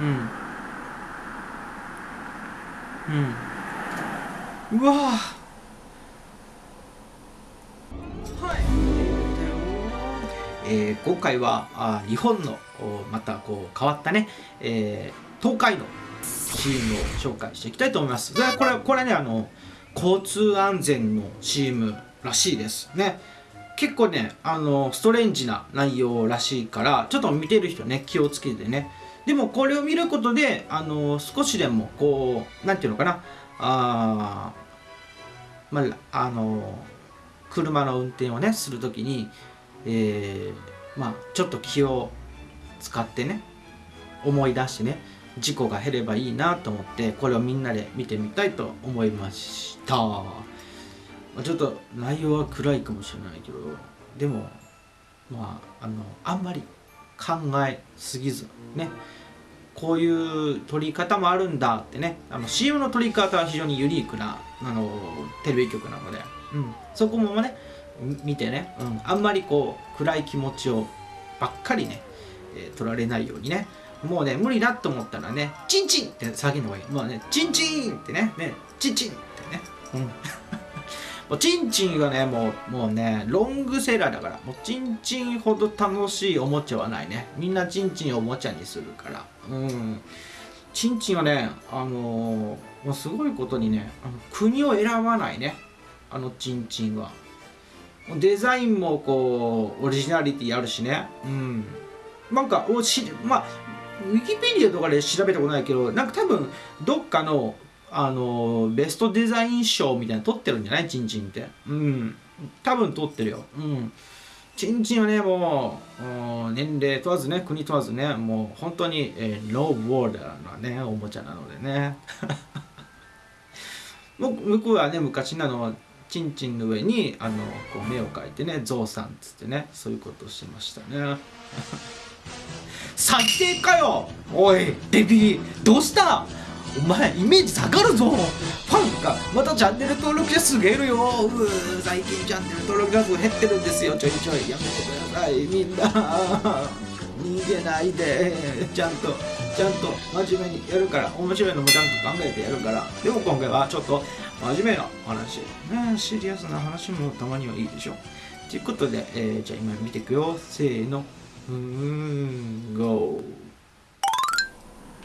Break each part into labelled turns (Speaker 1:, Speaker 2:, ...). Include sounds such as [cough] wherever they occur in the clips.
Speaker 1: うんうんうわえー、今回はあ日本のまたこう変わったね、えー、東海のチームを紹介していきたいと思います。でこれこれねあの交通安全のチームらしいですね。結構ねあのストレンジな内容らしいからちょっと見てる人ね気をつけてね。でもこれを見ることであの少しでもこうなんていうのかな。あまああの車の運転をねするときにえー、まあちょっと気を使ってね思い出してね事故が減ればいいなと思ってこれをみんなで見てみたいと思いました。ちょっと内容は暗いかもしれないけどでもまああのあんまり考えすぎずねこういう撮り方もあるんだってね。あの CM の撮り方は非常にユニークなあのテレビ局なので、うん、そこもね見てね、うん、あんまりこう暗い気持ちをばっかりね、えー、取られないようにね。もうね無理だと思ったらねチンチンって叫んだ方がいい。もうねチンチンってねねチンチンってね。うん [laughs] もうチンチンがねもうもうねロングセラーだからもうチンチンほど楽しいおもちゃはないね。みんなチンチンをおもちゃにするから。うん。チンチンはねあのー、もうすごいことにねあの国を選ばないね。あのチンチンは。デザインもこうオリジナリティあるしね。うん。なんかおしまあウィキペディアとかで調べたことないけどなんか多分どっかのあのベストデザイン賞みたいなの取ってるんじゃない？チンチンって。うん。多分取ってるよ。うん。チンチンはねもう年齢問わずね国問わずねもう本当に、えー、ローボーダーなねおもちゃなのでね。向こうはね昔なのちんちんの上にあのこう目を描いてねゾウさんっつってねそういうことをしてましたね。[laughs] 最低かよ！おいデビーどうした？お前イメージ下がるぞ。ファンがまたチャンネル登録者数減るよ。う最近チャンネル登録者数減ってるんですよ。ちょいちょい。やめてください。みんな。逃げないで。ちゃんとちゃんと真面目にやるから。面白いのもちゃんと考えてやるから。でも今回はちょっと真面目な話。ねシリアスな話もたまにはいいでしょということで、えー、じゃあ今見ていくよ。せーの。うー。ん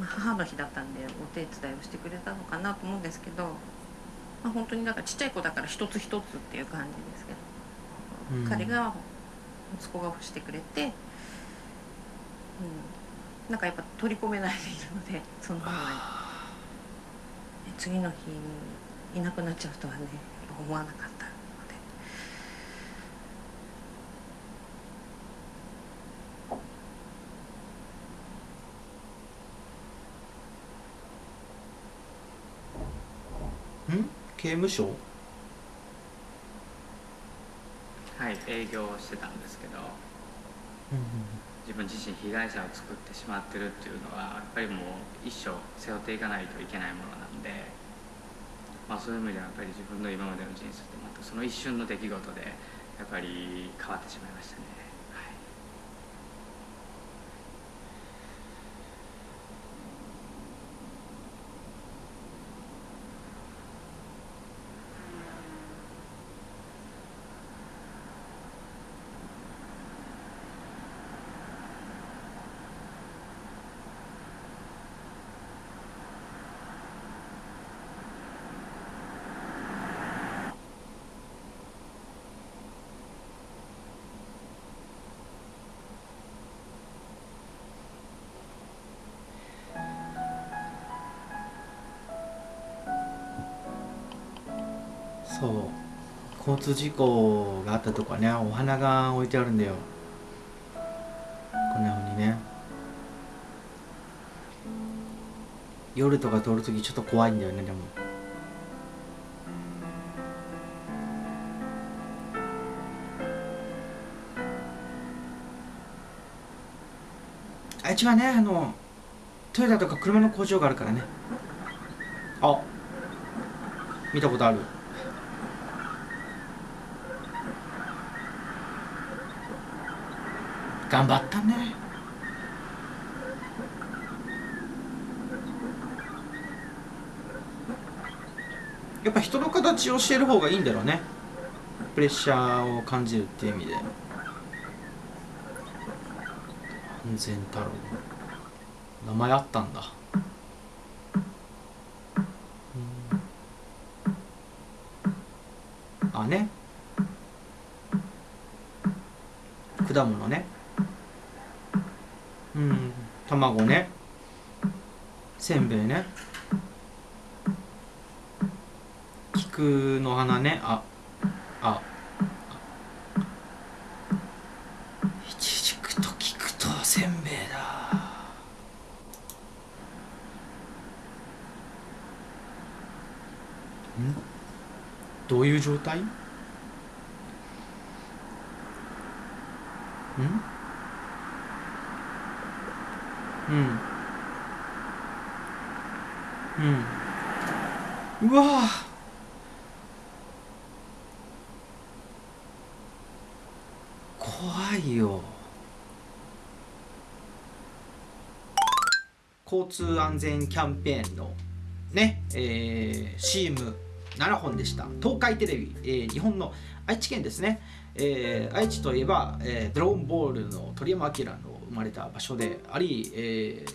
Speaker 1: GO
Speaker 2: 母の日だったんでお手伝いをしてくれたのかなと思うんですけど、まあ、本当にだからちっちゃい子だから一つ一つっていう感じですけど、うん、彼が息子が欲してくれて、うん、なんかやっぱ取り込めないでいるのでそのままに次の日いなくなっちゃうとはね思わなかった
Speaker 1: 刑務所？
Speaker 3: はい営業してたんですけど、自分自身被害者を作ってしまってるっていうのはやっぱりもう一生背負っていかないといけないものなんで。まあ、そういう意味ではやっぱり自分の今までの人生ってまたその一瞬の出来事でやっぱり変わってしまいましたね。
Speaker 1: そう。交通事故があったとこはねお花が置いてあるんだよ。こんなふうにね。夜とか通るときちょっと怖いんだよねでも。あいつはねあのトヨタとか車の工場があるからね。あ見たことある。頑張ったね。やっぱ人の形を教える方がいいんだろうね。プレッシャーを感じるっていう意味で。安全太郎。名前あったんだ。あね。果物ね。うん。卵ね。せんべいね。菊の花ね。ああいちじくと菊とせんべいだ。ん？どういう状態？うん。うん。うわ怖いよ。交通安全キャンペーンのね、えー、CM7 本でした。東海テレビ、えー、日本の愛知県ですね、えー、愛知といえば、えー、ドローンボールの鳥山明の生まれた場所であり、えー、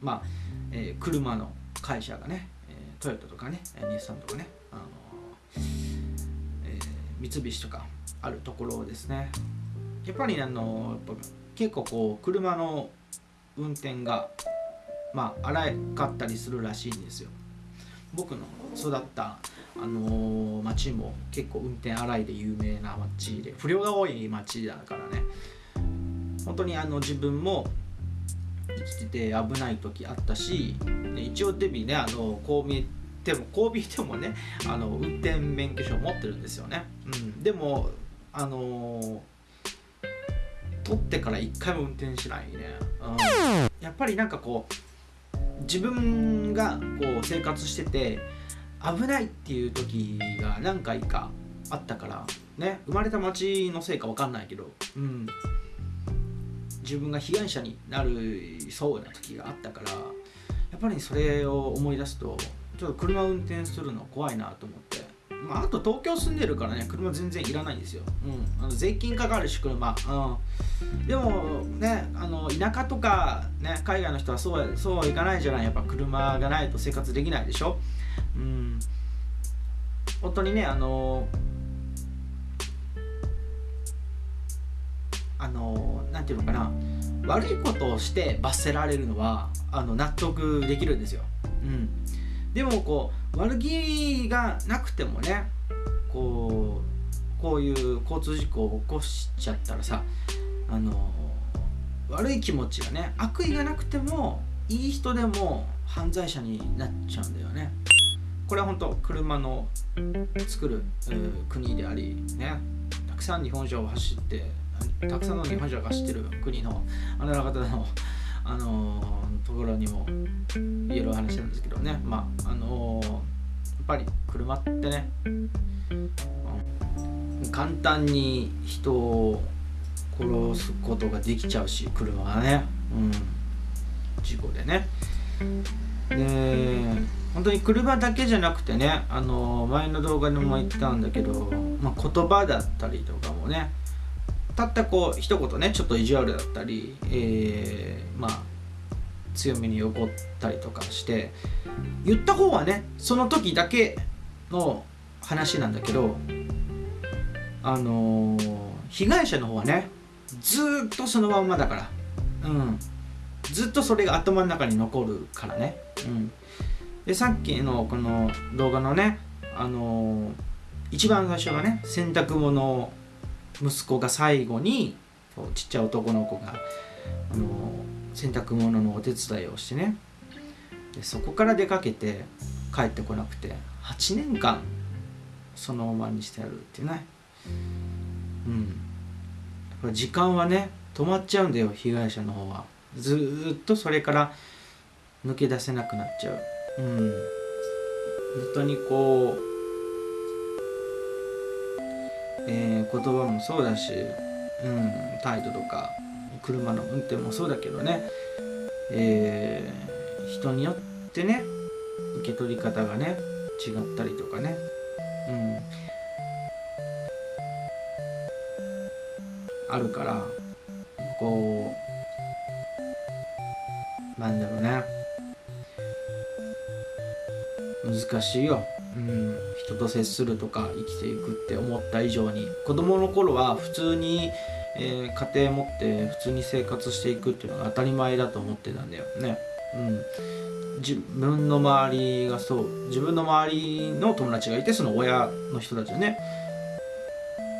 Speaker 1: まあ、えー、車の会社がね、えー、トヨタとかね日産とかね、あのえー、三菱とかあるところですね。やっぱりあの結構こう車の運転がまあ荒かったりするらしいんですよ。僕の育ったあのー、町も結構運転荒いで有名な町で不良が多い町だからね。本当にあの自分も生きてて危ない時あったし、一応デビねあのこう見えてもこう見えてもねあの運転免許証持ってるんですよね、うん、でもあのー、取ってから一回も運転しないね、うん、やっぱりなんかこう自分がこう生活してて危ないっていう時が何回かあったからね。生まれた町のせいか分かんないけど、うん、自分が被害者になるそうな時があったからやっぱりそれを思い出すとちょっと車運転するの怖いなと思って。まあ、あと東京住んでるからね車全然いらないんですよ、うん、あの税金かかるし車、うん、でもねあの田舎とか、ね、海外の人はそうそうはいかないじゃない。やっぱ車がないと生活できないでしょ、うん、本当にねあのあのなんていうのかな。悪いことをして罰せられるのはあの納得できるんですよ、うん、でもこう悪気がなくてもねこうこういう交通事故を起こしちゃったらさあの悪い気持ちがね悪意がなくてもいい人でも犯罪者になっちゃうんだよね。これは本当車の作る、国でありねたくさん日本車を走ってたくさんの日本車が走ってる国のあなた方のあのところにも言える話なんですけどね。まああのやっぱり車ってね、うん、簡単に人を殺すことができちゃうし車はね、うん、事故でね。で本当に車だけじゃなくてねあの前の動画でも言ったんだけど、まあ、言葉だったりとかもねたったこう一言ねちょっと意地悪だったり、えー、まあ強めに怒ったりとかして言った方はねその時だけの話なんだけどあのー、被害者の方はねずっとそのまんまだからうん。ずっとそれが頭の中に残るからね。うん。でさっきのこの動画のねあのー、一番最初がね洗濯物を息子が最後にちっちゃい男の子が、あの洗濯物のお手伝いをしてね。でそこから出かけて帰ってこなくて8年間そのままにしてやるっていうね。うん。やっぱ時間はね止まっちゃうんだよ被害者の方は。ずっとそれから抜け出せなくなっちゃう。うん。本当にこうえー、言葉もそうだし、うん、態度とか車の運転もそうだけどね、えー、人によってね受け取り方がね違ったりとかねうんあるからこうなんだろうね難しいよ、うん、人と接するとか生きていくって思った以上に子供の頃は普通に、えー、家庭持って普通に生活していくっていうのが当たり前だと思ってたんだよ。ね。うん、自分の周りがそう。自分の周りの友達がいてその親の人たちね。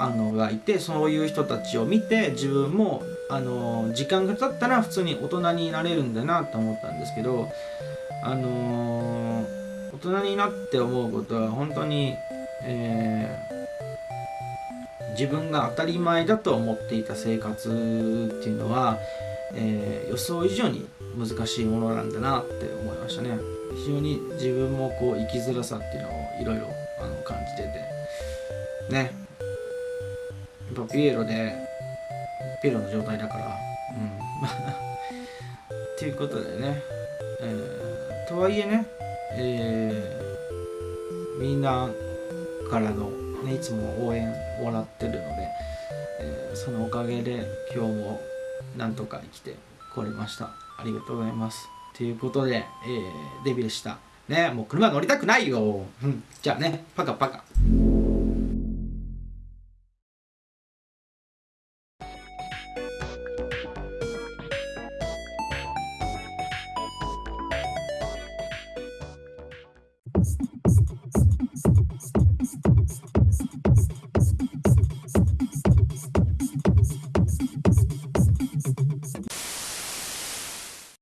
Speaker 1: あのがいてそういう人たちを見て自分もあの時間が経ったら普通に大人になれるんだなと思ったんですけどあのー、大人になって思うことは本当に、えー、自分が当たり前だと思っていた生活っていうのは、えー、予想以上に難しいものなんだなって思いましたね。非常に自分もこう生きづらさっていうのをいろいろ感じてて。ね。ぱピエロでピエロの状態だから。うん。[laughs] っていうことでね、えー、とはいえね、えー、みんなからの、ね、いつも応援をもらってるので、えー、そのおかげで今日もなんとか生きてこれました。ありがとうございます。ということで、えー、デビューした。ねもう車乗りたくないよ、うん、じゃあねパカパカ。